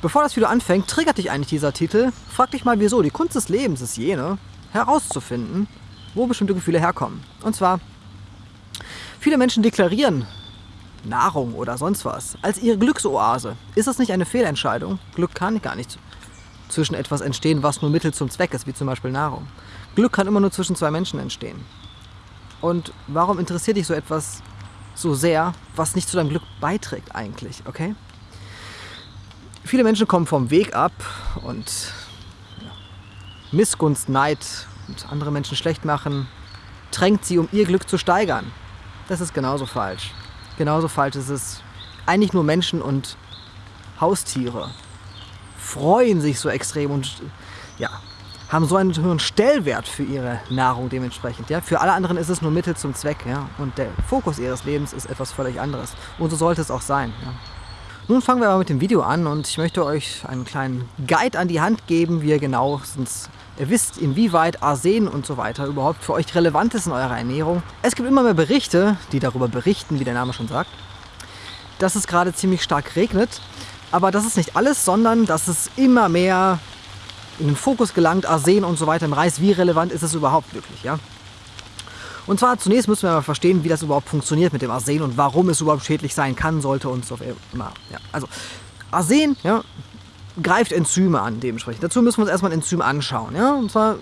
Bevor das Video anfängt, triggert dich eigentlich dieser Titel. Frag dich mal wieso. Die Kunst des Lebens ist jene, herauszufinden, wo bestimmte Gefühle herkommen. Und zwar, viele Menschen deklarieren Nahrung oder sonst was als ihre Glücksoase. Ist das nicht eine Fehlentscheidung? Glück kann gar nicht zwischen etwas entstehen, was nur Mittel zum Zweck ist, wie zum Beispiel Nahrung. Glück kann immer nur zwischen zwei Menschen entstehen. Und warum interessiert dich so etwas so sehr, was nicht zu deinem Glück beiträgt eigentlich, okay? Viele Menschen kommen vom Weg ab und ja, Missgunst, Neid und andere Menschen schlecht machen, drängt sie, um ihr Glück zu steigern. Das ist genauso falsch. Genauso falsch ist es, eigentlich nur Menschen und Haustiere freuen sich so extrem und ja, haben so einen hohen Stellwert für ihre Nahrung dementsprechend. Ja? Für alle anderen ist es nur Mittel zum Zweck. Ja? Und der Fokus ihres Lebens ist etwas völlig anderes. Und so sollte es auch sein. Ja? Nun fangen wir aber mit dem Video an und ich möchte euch einen kleinen Guide an die Hand geben, wie ihr genauestens wisst, inwieweit Arsen und so weiter überhaupt für euch relevant ist in eurer Ernährung. Es gibt immer mehr Berichte, die darüber berichten, wie der Name schon sagt, dass es gerade ziemlich stark regnet. Aber das ist nicht alles, sondern dass es immer mehr in den Fokus gelangt, Arsen und so weiter im Reis. Wie relevant ist es überhaupt wirklich? Ja? Und zwar zunächst müssen wir mal verstehen, wie das überhaupt funktioniert mit dem Arsen und warum es überhaupt schädlich sein kann, sollte und so immer. Ja, also Arsen ja, greift Enzyme an dementsprechend. Dazu müssen wir uns erstmal ein Enzym anschauen. Ja? Und zwar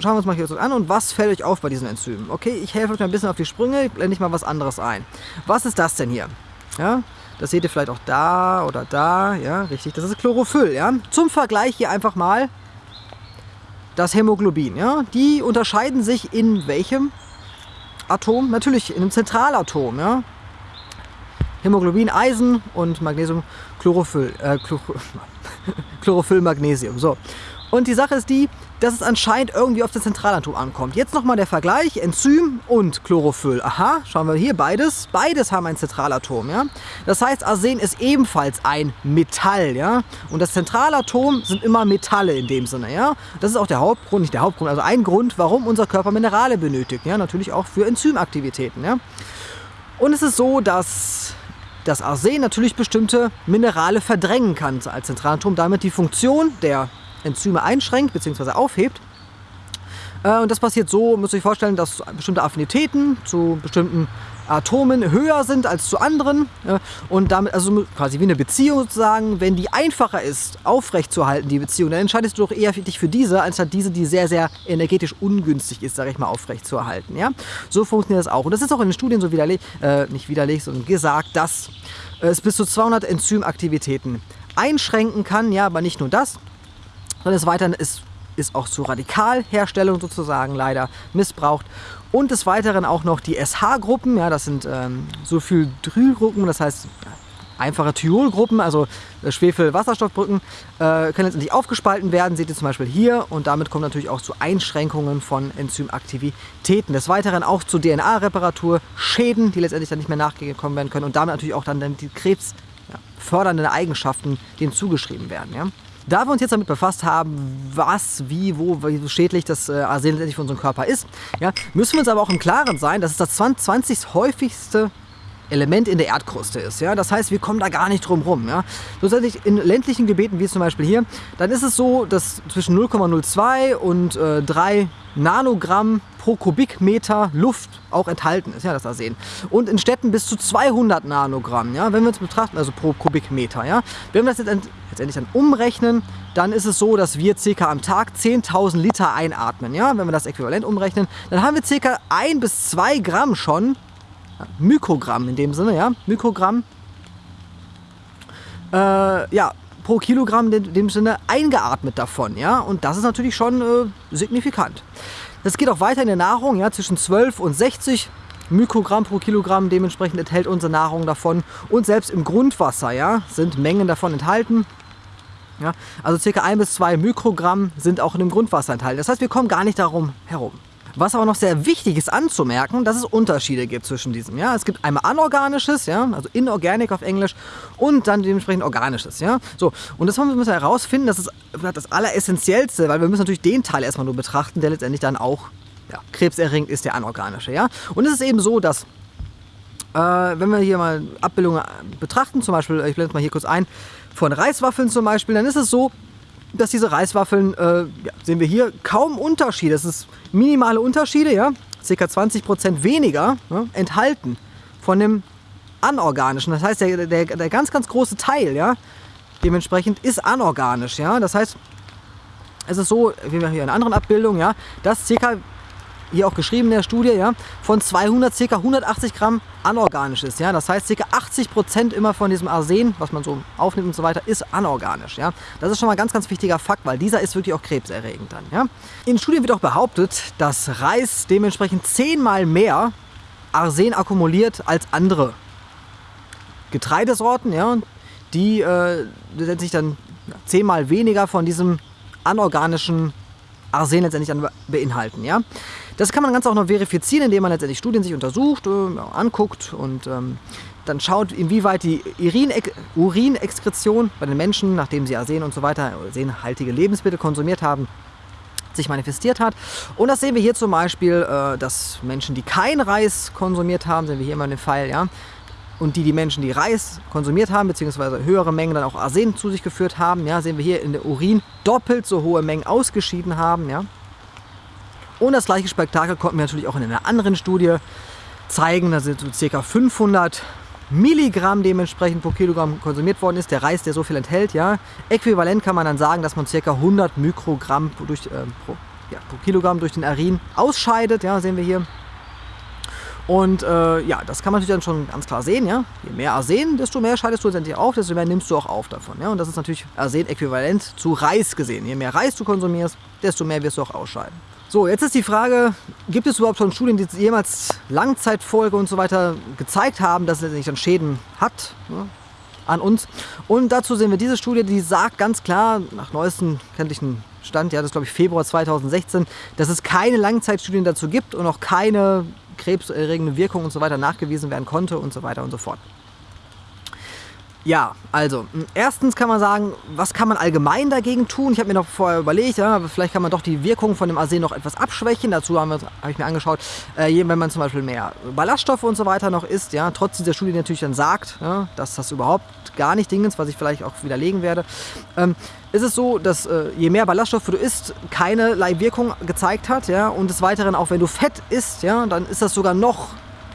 schauen wir uns mal hier an und was fällt euch auf bei diesen Enzymen? Okay, ich helfe euch ein bisschen auf die Sprünge, blende ich mal was anderes ein. Was ist das denn hier? Ja, das seht ihr vielleicht auch da oder da. Ja, richtig, das ist Chlorophyll. Ja? Zum Vergleich hier einfach mal das Hämoglobin. Ja? Die unterscheiden sich in welchem Atom? Natürlich in einem Zentralatom. Ja? Hämoglobin, Eisen und Magnesium, Chlorophyll, äh, Chlorophyll, Magnesium. So. Und die Sache ist die, dass es anscheinend irgendwie auf das Zentralatom ankommt. Jetzt nochmal der Vergleich, Enzym und Chlorophyll. Aha, schauen wir hier, beides. Beides haben ein Zentralatom, ja. Das heißt, Arsen ist ebenfalls ein Metall, ja. Und das Zentralatom sind immer Metalle in dem Sinne, ja. Das ist auch der Hauptgrund, nicht der Hauptgrund, also ein Grund, warum unser Körper Minerale benötigt, ja. Natürlich auch für Enzymaktivitäten, ja. Und es ist so, dass das Arsen natürlich bestimmte Minerale verdrängen kann als Zentralatom, damit die Funktion der Enzyme einschränkt bzw. aufhebt. Äh, und das passiert so, müsst ihr euch vorstellen, dass bestimmte Affinitäten zu bestimmten Atomen höher sind als zu anderen und damit, also quasi wie eine Beziehung sozusagen, wenn die einfacher ist, aufrechtzuerhalten, die Beziehung, dann entscheidest du doch eher dich für diese, anstatt diese, die sehr, sehr energetisch ungünstig ist, sage ich mal, aufrechtzuerhalten. Ja? So funktioniert das auch. Und das ist auch in den Studien so widerlegt, äh, nicht widerlegt, sondern gesagt, dass es bis zu 200 Enzymaktivitäten einschränken kann, ja, aber nicht nur das, sondern des Weiteren ist, ist auch zur Radikalherstellung sozusagen leider missbraucht. Und des Weiteren auch noch die SH-Gruppen, ja, das sind ähm, Sulfhydrylgruppen, das heißt einfache Thiolgruppen, also äh, Schwefel-Wasserstoffbrücken, äh, können letztendlich aufgespalten werden, seht ihr zum Beispiel hier. Und damit kommt natürlich auch zu Einschränkungen von Enzymaktivitäten. Des Weiteren auch zu DNA-Reparatur, Schäden, die letztendlich dann nicht mehr nachgekommen werden können und damit natürlich auch dann die krebsfördernden Eigenschaften denen zugeschrieben werden. Ja. Da wir uns jetzt damit befasst haben, was, wie, wo, wie schädlich das äh, Arsen letztendlich für unseren Körper ist, ja, müssen wir uns aber auch im Klaren sein, dass es das 20. häufigste Element in der Erdkruste ist. Ja? Das heißt, wir kommen da gar nicht drum rum. Ja? Schlussendlich in ländlichen Gebieten, wie zum Beispiel hier, dann ist es so, dass zwischen 0,02 und äh, 3 Nanogramm pro Kubikmeter Luft auch enthalten ist, ja, das Arsen. Und in Städten bis zu 200 Nanogramm, ja, wenn wir uns betrachten, also pro Kubikmeter. Ja. Wenn wir das jetzt letztendlich dann umrechnen, dann ist es so, dass wir ca. am Tag 10.000 Liter einatmen. Ja. Wenn wir das äquivalent umrechnen, dann haben wir ca. 1 bis 2 Gramm schon, Mikrogramm in dem Sinne, ja, Mikrogramm, äh, ja, pro Kilogramm in dem Sinne eingeatmet davon. Ja? Und das ist natürlich schon äh, signifikant. Das geht auch weiter in der Nahrung, ja, zwischen 12 und 60 Mikrogramm pro Kilogramm. Dementsprechend enthält unsere Nahrung davon. Und selbst im Grundwasser ja, sind Mengen davon enthalten. Ja, also ca. 1 bis 2 Mikrogramm sind auch in dem Grundwasser enthalten. Das heißt, wir kommen gar nicht darum herum. Was aber noch sehr wichtig ist anzumerken, dass es Unterschiede gibt zwischen diesem. Ja? Es gibt einmal anorganisches, ja? also inorganic auf Englisch, und dann dementsprechend organisches. Ja? So, und das müssen wir herausfinden, das ist das Alleressentiellste, weil wir müssen natürlich den Teil erstmal nur betrachten, der letztendlich dann auch ja, krebserregend ist, der anorganische. Ja? Und es ist eben so, dass äh, wenn wir hier mal Abbildungen betrachten, zum Beispiel, ich blende es mal hier kurz ein, von Reiswaffeln zum Beispiel, dann ist es so, dass diese Reiswaffeln, äh, ja, sehen wir hier, kaum Unterschiede, das ist minimale Unterschiede, ja, ca. 20% weniger ja, enthalten von dem anorganischen. Das heißt, der, der, der ganz, ganz große Teil, ja, dementsprechend ist anorganisch, ja. Das heißt, es ist so, wie wir hier in anderen Abbildungen, ja, dass ca hier auch geschrieben in der Studie, ja, von 200 ca. 180 Gramm anorganisch ist. Ja? Das heißt, ca. 80 Prozent immer von diesem Arsen, was man so aufnimmt und so weiter, ist anorganisch. Ja? Das ist schon mal ein ganz, ganz wichtiger Fakt, weil dieser ist wirklich auch krebserregend dann. Ja? In Studien wird auch behauptet, dass Reis dementsprechend zehnmal mehr Arsen akkumuliert als andere Getreidesorten, ja, die äh, letztendlich dann zehnmal weniger von diesem anorganischen Arsen letztendlich dann beinhalten. Ja? Das kann man ganz auch noch verifizieren, indem man letztendlich Studien sich untersucht, äh, anguckt und ähm, dann schaut, inwieweit die Urinexkretion bei den Menschen, nachdem sie Arsen und so weiter, arsenhaltige Lebensmittel konsumiert haben, sich manifestiert hat. Und das sehen wir hier zum Beispiel, äh, dass Menschen, die kein Reis konsumiert haben, sehen wir hier immer den Fall, ja, und die, die Menschen, die Reis konsumiert haben, beziehungsweise höhere Mengen dann auch Arsen zu sich geführt haben, ja, sehen wir hier in der Urin doppelt so hohe Mengen ausgeschieden haben. Ja. Und das gleiche Spektakel konnten wir natürlich auch in einer anderen Studie zeigen, dass so ca. 500 Milligramm dementsprechend pro Kilogramm konsumiert worden ist, der Reis, der so viel enthält. Ja. Äquivalent kann man dann sagen, dass man ca. 100 Mikrogramm durch, äh, pro, ja, pro Kilogramm durch den Urin ausscheidet, ja, sehen wir hier. Und äh, ja, das kann man natürlich dann schon ganz klar sehen. Ja? Je mehr Arsen, desto mehr scheidest du letztendlich auf, desto mehr nimmst du auch auf davon. Ja? Und das ist natürlich Arsen-äquivalent zu Reis gesehen. Je mehr Reis du konsumierst, desto mehr wirst du auch ausscheiden. So, jetzt ist die Frage, gibt es überhaupt schon Studien, die jemals Langzeitfolge und so weiter gezeigt haben, dass es letztendlich dann Schäden hat ne, an uns? Und dazu sehen wir diese Studie, die sagt ganz klar, nach neuesten kenntlichen Stand, ja, das ist glaube ich Februar 2016, dass es keine Langzeitstudien dazu gibt und auch keine krebserregende Wirkung und so weiter nachgewiesen werden konnte und so weiter und so fort. Ja, also, erstens kann man sagen, was kann man allgemein dagegen tun? Ich habe mir noch vorher überlegt, ja, vielleicht kann man doch die Wirkung von dem Arsen noch etwas abschwächen. Dazu habe hab ich mir angeschaut, äh, wenn man zum Beispiel mehr Ballaststoffe und so weiter noch isst, ja, trotz dieser Studie natürlich dann sagt, ja, dass das überhaupt gar nicht Ding ist, was ich vielleicht auch widerlegen werde, ähm, ist es so, dass äh, je mehr Ballaststoffe du isst, keinerlei Wirkung gezeigt hat. Ja, und des Weiteren, auch wenn du Fett isst, ja, dann ist das sogar noch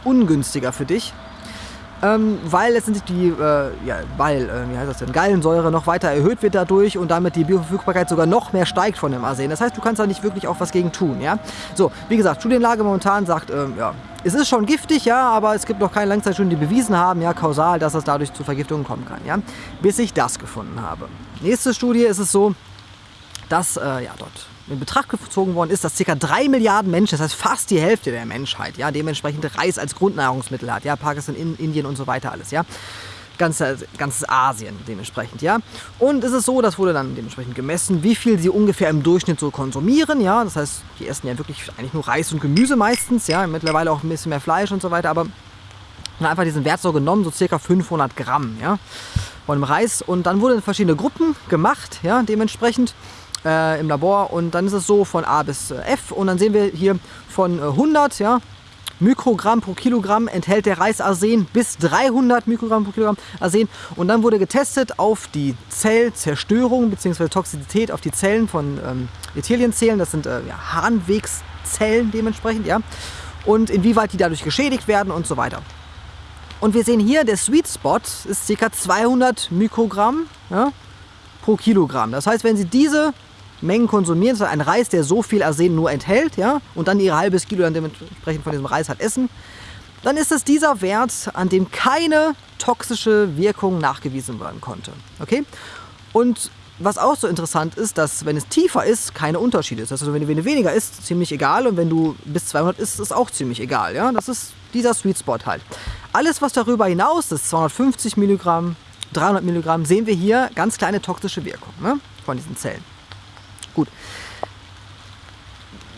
ungünstiger für dich. Ähm, weil letztendlich die, äh, ja, weil, äh, wie heißt das denn, Gallensäure noch weiter erhöht wird dadurch und damit die Bioverfügbarkeit sogar noch mehr steigt von dem Arsen. Das heißt, du kannst da nicht wirklich auch was gegen tun, ja. So, wie gesagt, Studienlage momentan sagt, ähm, ja, es ist schon giftig, ja, aber es gibt noch keine Langzeitstudien, die bewiesen haben, ja, kausal, dass es dadurch zu Vergiftungen kommen kann, ja, bis ich das gefunden habe. Nächste Studie ist es so, dass, äh, ja, dort in Betracht gezogen worden ist, dass ca. 3 Milliarden Menschen, das heißt fast die Hälfte der Menschheit, ja, dementsprechend Reis als Grundnahrungsmittel hat, ja, Pakistan, Indien und so weiter alles, ja. Ganze, ganzes Asien dementsprechend, ja. Und es ist so, das wurde dann dementsprechend gemessen, wie viel sie ungefähr im Durchschnitt so konsumieren, ja. Das heißt, die essen ja wirklich eigentlich nur Reis und Gemüse meistens, ja. Mittlerweile auch ein bisschen mehr Fleisch und so weiter, aber einfach diesen Wert so genommen, so circa 500 Gramm, ja, von dem Reis. Und dann wurden verschiedene Gruppen gemacht, ja, dementsprechend äh, im Labor und dann ist es so von A bis äh, F und dann sehen wir hier von 100 äh, ja, Mikrogramm pro Kilogramm enthält der Reis Arsen bis 300 Mikrogramm pro Kilogramm Arsen und dann wurde getestet auf die Zellzerstörung bzw. Toxizität auf die Zellen von ähm, Ethelienzellen, das sind äh, ja, Harnwegszellen dementsprechend, ja, und inwieweit die dadurch geschädigt werden und so weiter. Und wir sehen hier, der Sweet Spot ist ca. 200 Mikrogramm ja, pro Kilogramm. Das heißt, wenn Sie diese Mengen konsumieren, das ein Reis, der so viel Arsen nur enthält, ja, und dann ihr halbes Kilo dann dementsprechend von diesem Reis halt essen, dann ist es dieser Wert, an dem keine toxische Wirkung nachgewiesen werden konnte. Okay? Und was auch so interessant ist, dass wenn es tiefer ist, keine Unterschiede ist. Also wenn du weniger isst, ziemlich egal und wenn du bis 200 isst, ist auch ziemlich egal. Ja? Das ist dieser Sweet Spot halt. Alles, was darüber hinaus ist, 250 Milligramm, 300 Milligramm, sehen wir hier ganz kleine toxische Wirkung ne? von diesen Zellen. Gut.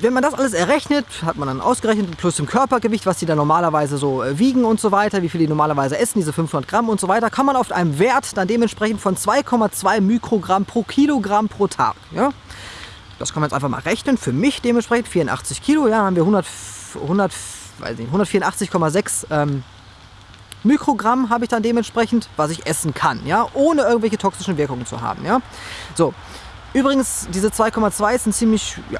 Wenn man das alles errechnet, hat man dann ausgerechnet, plus dem Körpergewicht, was die dann normalerweise so äh, wiegen und so weiter, wie viel die normalerweise essen, diese 500 Gramm und so weiter, kann man auf einem Wert dann dementsprechend von 2,2 Mikrogramm pro Kilogramm pro Tag. Ja? Das kann man jetzt einfach mal rechnen. Für mich dementsprechend 84 Kilo, ja, haben wir 100, 100, 184,6 ähm, Mikrogramm habe ich dann dementsprechend, was ich essen kann, ja, ohne irgendwelche toxischen Wirkungen zu haben, ja. So, übrigens, diese 2,2 ist ein ziemlich, ja,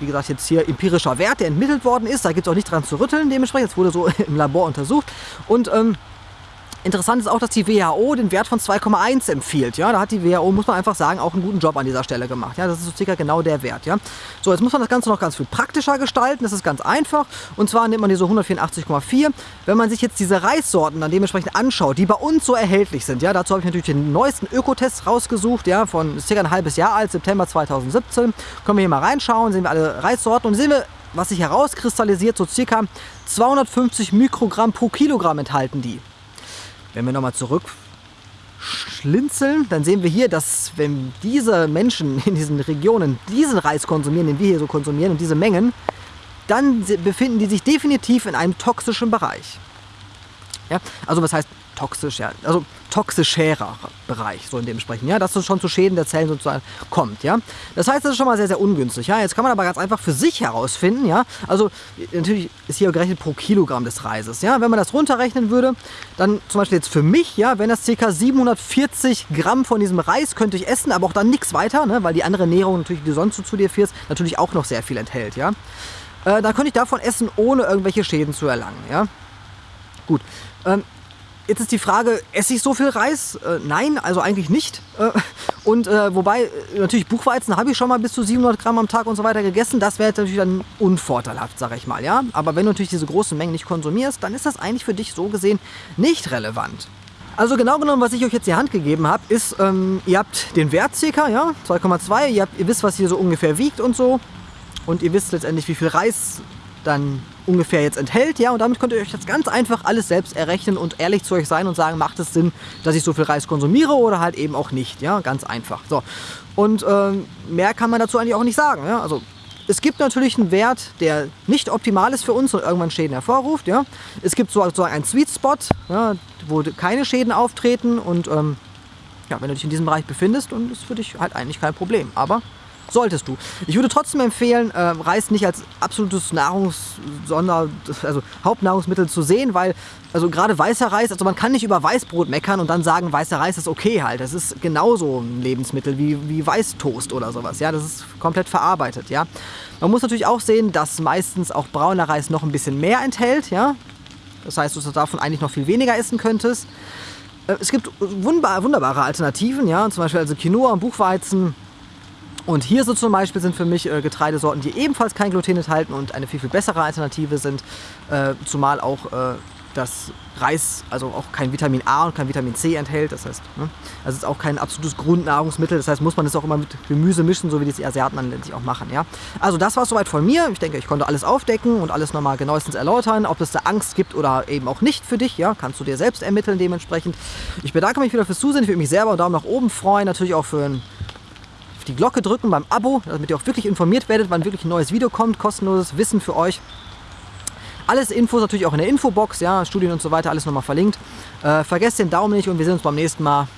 wie gesagt, jetzt hier empirischer Wert, der entmittelt worden ist. Da gibt es auch nicht dran zu rütteln, dementsprechend. Das wurde so im Labor untersucht. Und ähm, Interessant ist auch, dass die WHO den Wert von 2,1 empfiehlt. Ja, da hat die WHO, muss man einfach sagen, auch einen guten Job an dieser Stelle gemacht. Ja, das ist so circa genau der Wert. Ja, so jetzt muss man das Ganze noch ganz viel praktischer gestalten. Das ist ganz einfach. Und zwar nimmt man diese 184,4. Wenn man sich jetzt diese Reissorten dann dementsprechend anschaut, die bei uns so erhältlich sind. Ja, dazu habe ich natürlich den neuesten Ökotest rausgesucht. Ja, von circa ein halbes Jahr alt, September 2017. Können wir hier mal reinschauen, sehen wir alle Reissorten und sehen wir was sich herauskristallisiert, so circa 250 Mikrogramm pro Kilogramm enthalten die. Wenn wir nochmal zurück schlinzeln, dann sehen wir hier, dass wenn diese Menschen in diesen Regionen diesen Reis konsumieren, den wir hier so konsumieren und diese Mengen, dann befinden die sich definitiv in einem toxischen Bereich. Ja? Also was heißt toxisch, ja, also toxischerer Bereich, so in dem sprechen, ja, dass es schon zu Schäden der Zellen sozusagen kommt, ja. Das heißt, das ist schon mal sehr, sehr ungünstig, ja. Jetzt kann man aber ganz einfach für sich herausfinden, ja, also natürlich ist hier gerechnet pro Kilogramm des Reises, ja. Wenn man das runterrechnen würde, dann zum Beispiel jetzt für mich, ja, wenn das ca. 740 Gramm von diesem Reis könnte ich essen, aber auch dann nichts weiter, ne, weil die andere Ernährung natürlich, die sonst so zu dir führst, natürlich auch noch sehr viel enthält, ja. Äh, dann könnte ich davon essen, ohne irgendwelche Schäden zu erlangen, ja. Gut. Ähm, Jetzt ist die Frage, esse ich so viel Reis? Äh, nein, also eigentlich nicht. Äh, und äh, wobei, äh, natürlich Buchweizen habe ich schon mal bis zu 700 Gramm am Tag und so weiter gegessen. Das wäre natürlich dann unvorteilhaft, sage ich mal. ja. Aber wenn du natürlich diese großen Mengen nicht konsumierst, dann ist das eigentlich für dich so gesehen nicht relevant. Also genau genommen, was ich euch jetzt die Hand gegeben habe, ist, ähm, ihr habt den Wert circa, ja, 2,2. Ihr, ihr wisst, was hier so ungefähr wiegt und so. Und ihr wisst letztendlich, wie viel Reis dann ungefähr jetzt enthält. Ja, und damit könnt ihr euch das ganz einfach alles selbst errechnen und ehrlich zu euch sein und sagen, macht es Sinn, dass ich so viel Reis konsumiere oder halt eben auch nicht. Ja, ganz einfach. So. Und ähm, mehr kann man dazu eigentlich auch nicht sagen. Ja? Also es gibt natürlich einen Wert, der nicht optimal ist für uns und irgendwann Schäden hervorruft. Ja? Es gibt sozusagen einen Sweet Spot, ja, wo keine Schäden auftreten und ähm, ja, wenn du dich in diesem Bereich befindest, dann ist für dich halt eigentlich kein Problem. Aber solltest du. Ich würde trotzdem empfehlen, äh, Reis nicht als absolutes Nahrungs-, Sonder-, also Hauptnahrungsmittel zu sehen, weil, also gerade weißer Reis, also man kann nicht über Weißbrot meckern und dann sagen, weißer Reis ist okay halt. Das ist genauso ein Lebensmittel wie, wie Weißtoast oder sowas. Ja, das ist komplett verarbeitet, ja. Man muss natürlich auch sehen, dass meistens auch brauner Reis noch ein bisschen mehr enthält, ja. Das heißt, dass du davon eigentlich noch viel weniger essen könntest. Äh, es gibt wunderbare Alternativen, ja, zum Beispiel also Quinoa und Buchweizen und hier so zum Beispiel sind für mich äh, Getreidesorten, die ebenfalls kein Gluten enthalten und eine viel, viel bessere Alternative sind. Äh, zumal auch äh, das Reis also auch kein Vitamin A und kein Vitamin C enthält. Das heißt, ne? also ist auch kein absolutes Grundnahrungsmittel. Das heißt, muss man es auch immer mit Gemüse mischen, so wie die Asiaten dann letztlich auch machen. Ja? Also das war es soweit von mir. Ich denke, ich konnte alles aufdecken und alles nochmal genauestens erläutern. Ob es da Angst gibt oder eben auch nicht für dich, ja, kannst du dir selbst ermitteln dementsprechend. Ich bedanke mich wieder fürs Zusehen. Ich würde mich selber einen Daumen nach oben freuen. Natürlich auch für ein die Glocke drücken beim Abo, damit ihr auch wirklich informiert werdet, wann wirklich ein neues Video kommt. Kostenloses Wissen für euch. Alles Infos natürlich auch in der Infobox, ja, Studien und so weiter, alles nochmal verlinkt. Äh, vergesst den Daumen nicht und wir sehen uns beim nächsten Mal.